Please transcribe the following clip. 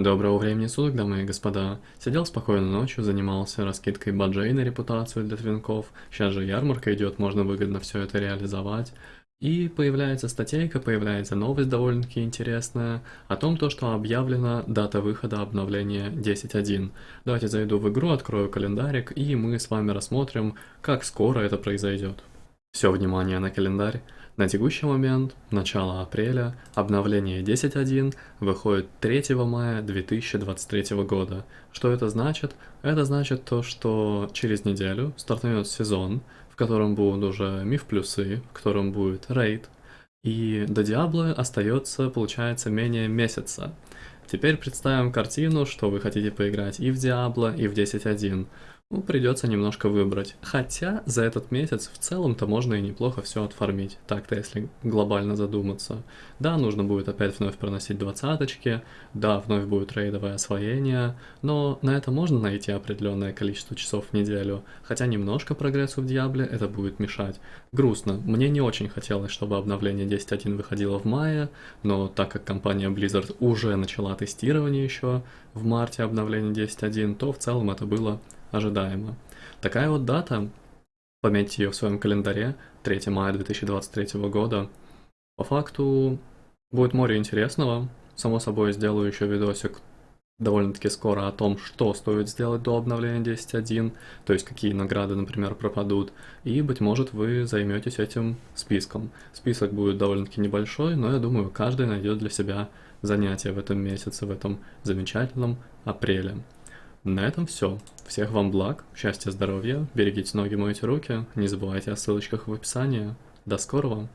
Доброго времени суток, дамы и господа. Сидел спокойно ночью, занимался раскидкой баджей на репутацию для твинков. Сейчас же ярмарка идет, можно выгодно все это реализовать. И появляется статейка, появляется новость довольно-таки интересная о том, то, что объявлена дата выхода обновления 10.1. Давайте зайду в игру, открою календарик и мы с вами рассмотрим, как скоро это произойдет. Все внимание на календарь. На текущий момент, начало апреля, обновление 10.1 выходит 3 мая 2023 года. Что это значит? Это значит то, что через неделю стартует сезон, в котором будут уже миф плюсы, в котором будет рейд, и до Диабло остается, получается, менее месяца. Теперь представим картину, что вы хотите поиграть и в Диабло, и в 10.1. Ну, придется немножко выбрать. Хотя за этот месяц в целом-то можно и неплохо все отформить. Так-то, если глобально задуматься. Да, нужно будет опять вновь проносить двадцаточки, да, вновь будет рейдовое освоение, но на это можно найти определенное количество часов в неделю. Хотя немножко прогрессу в Диабле это будет мешать. Грустно. Мне не очень хотелось, чтобы обновление 10.1 выходило в мае, но так как компания Blizzard уже начала тестирование еще в марте обновления 10.1, то в целом это было ожидаемо. Такая вот дата, пометьте ее в своем календаре, 3 мая 2023 года. По факту будет море интересного. Само собой, сделаю еще видосик довольно-таки скоро о том, что стоит сделать до обновления 10.1, то есть какие награды, например, пропадут, и, быть может, вы займетесь этим списком. Список будет довольно-таки небольшой, но я думаю, каждый найдет для себя занятие в этом месяце, в этом замечательном апреле. На этом все. Всех вам благ, счастья, здоровья, берегите ноги, мойте руки, не забывайте о ссылочках в описании. До скорого!